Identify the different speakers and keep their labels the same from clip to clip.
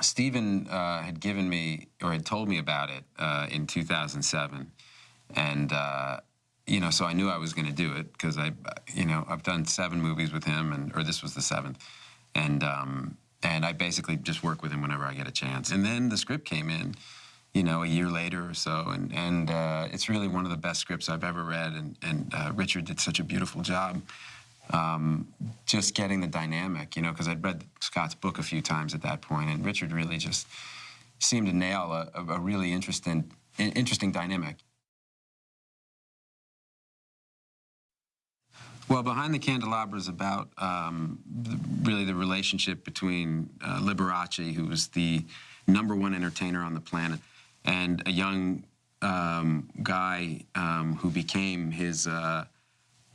Speaker 1: Steven uh, had given me or had told me about it uh, in 2007, and uh, you know, so I knew I was going to do it because I, you know, I've done seven movies with him, and or this was the seventh, and um, and I basically just work with him whenever I get a chance. And then the script came in, you know, a year later or so, and and uh, it's really one of the best scripts I've ever read, and and uh, Richard did such a beautiful job. Um, just getting the dynamic, you know, because I'd read Scott's book a few times at that point, and Richard really just seemed to nail a, a really interesting, interesting dynamic. Well, Behind the Candelabra is about um, really the relationship between uh, Liberace, who was the number one entertainer on the planet, and a young um, guy um, who became his, uh,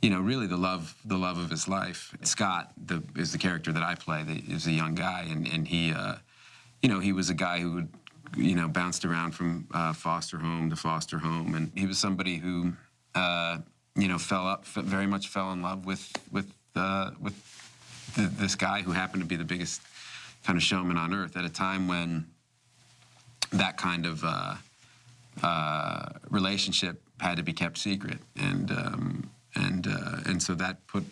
Speaker 1: you know, really the love, the love of his life. Scott the, is the character that I play. That is a young guy, and and he, uh, you know, he was a guy who would, you know, bounced around from uh, foster home to foster home, and he was somebody who uh, you know, fell up, very much fell in love with with uh, with the, this guy who happened to be the biggest kind of showman on earth at a time when that kind of uh, uh, relationship had to be kept secret, and um, and uh, and so that put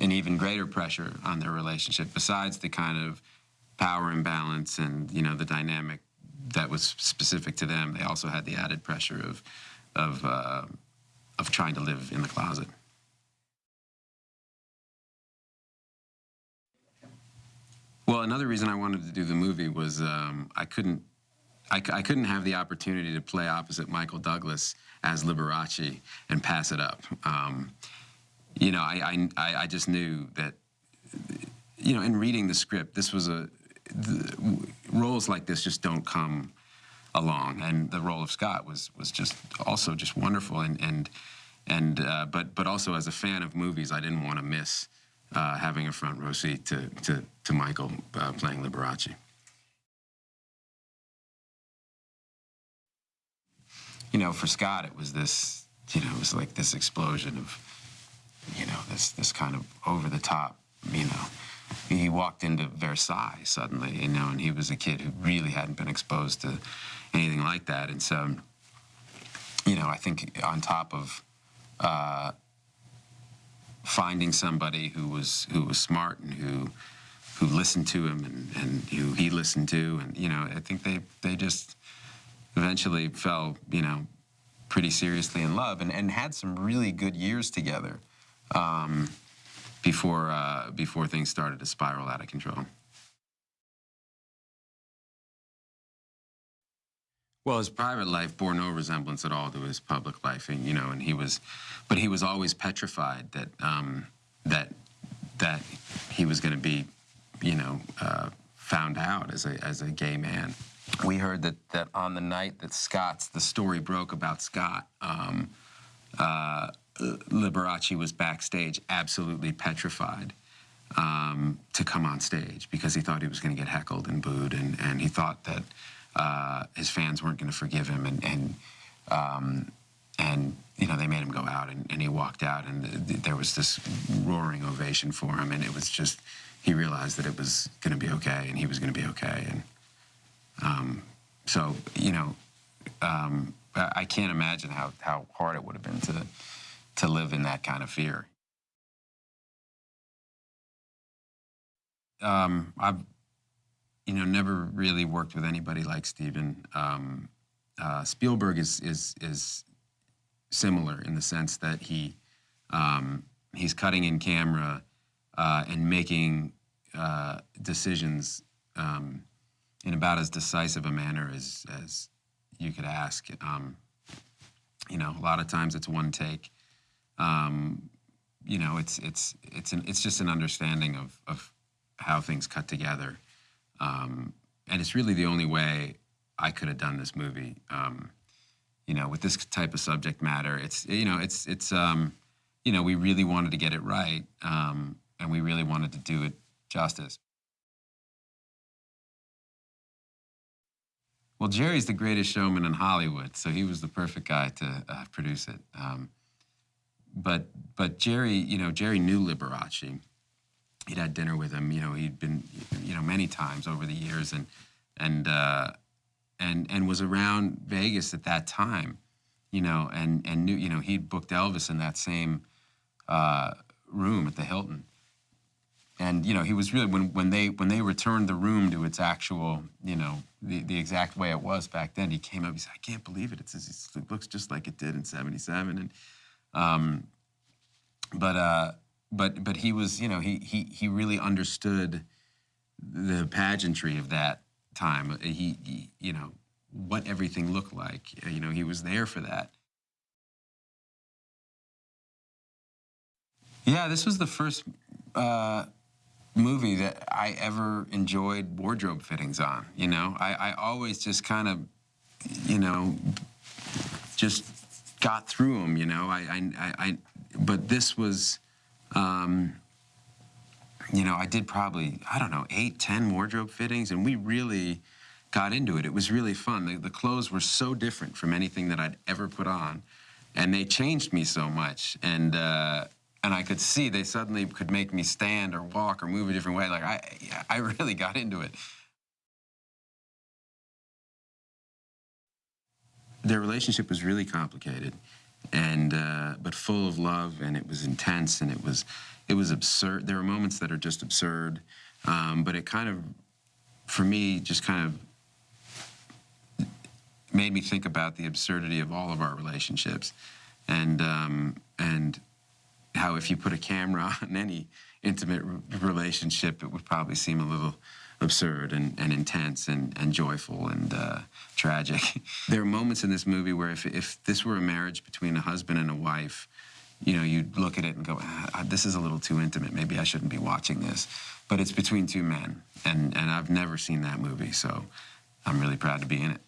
Speaker 1: an even greater pressure on their relationship. Besides the kind of power imbalance and you know the dynamic that was specific to them, they also had the added pressure of of uh, of trying to live in the closet. Well, another reason I wanted to do the movie was um, I couldn't I, I, couldn't have the opportunity to play opposite Michael Douglas as Liberace and pass it up. Um, you know, I, I, I just knew that, you know, in reading the script, this was a, the, roles like this just don't come along. And the role of Scott was was just also just wonderful. And and and uh, but but also as a fan of movies, I didn't want to miss uh, having a front row seat to to, to Michael uh, playing Liberace. You know, for Scott, it was this. You know, it was like this explosion of, you know, this this kind of over the top. You know, he walked into Versailles suddenly. You know, and he was a kid who really hadn't been exposed to anything like that. And so, you know, I think on top of uh, finding somebody who was who was smart and who who listened to him and, and who he listened to, and you know, I think they they just eventually fell, you know, pretty seriously in love and, and had some really good years together um, before uh, before things started to spiral out of control. Well, his private life bore no resemblance at all to his public life, and you know, and he was, but he was always petrified that um, that that he was going to be, you know, uh, found out as a as a gay man. We heard that that on the night that Scott's the story broke about Scott, um, uh, Liberace was backstage, absolutely petrified. Um, to come on stage because he thought he was going to get heckled and booed, and, and he thought that uh, his fans weren't going to forgive him, and and um, and you know they made him go out, and, and he walked out, and th there was this roaring ovation for him, and it was just he realized that it was going to be okay, and he was going to be okay, and um, so you know um, I can't imagine how how hard it would have been to to live in that kind of fear. Um, I've you know, never really worked with anybody like Steven. Um, uh, Spielberg is is is similar in the sense that he um, he's cutting in camera uh, and making uh, decisions um, in about as decisive a manner as as you could ask. Um, you know, a lot of times it's one take. Um, you know, it's it's it's an, it's just an understanding of of how things cut together. Um, and it's really the only way I could have done this movie. Um, you know, with this type of subject matter, it's you know, it's it's um, you know, we really wanted to get it right, um, and we really wanted to do it justice. Well, Jerry's the greatest showman in Hollywood, so he was the perfect guy to uh, produce it. Um, but but Jerry, you know, Jerry knew Liberace, he'd had dinner with him. You know, he'd been, you know, many times over the years, and and uh, and and was around Vegas at that time. You know, and and knew, you know, he'd booked Elvis in that same uh, room at the Hilton. And you know, he was really when when they when they returned the room to its actual, you know, the, the exact way it was back then. He came up. He said, "I can't believe it. It's, it's it looks just like it did in '77." And um, but uh, but but he was, you know, he he he really understood the pageantry of that time. He, he you know what everything looked like. You know, he was there for that. Yeah, this was the first uh, movie that I ever enjoyed wardrobe fittings on. You know, I, I always just kind of, you know, just got through them. You know, I, I, I but this was, um, you know, I did probably I don't know eight, ten wardrobe fittings, and we really got into it. It was really fun. The, the clothes were so different from anything that I'd ever put on, and they changed me so much. And uh, and I could see they suddenly could make me stand or walk or move a different way. Like I, I really got into it. Their relationship was really complicated, and uh, but full of love, and it was intense, and it was, it was absurd. There are moments that are just absurd, um, but it kind of, for me, just kind of made me think about the absurdity of all of our relationships, and um, and how if you put a camera on any intimate relationship, it would probably seem a little absurd and, and intense and, and joyful and uh, tragic. there are moments in this movie where if, if this were a marriage between a husband and a wife, you know, you'd look at it and go, ah, this is a little too intimate. Maybe I shouldn't be watching this. But it's between two men, and, and I've never seen that movie, so I'm really proud to be in it.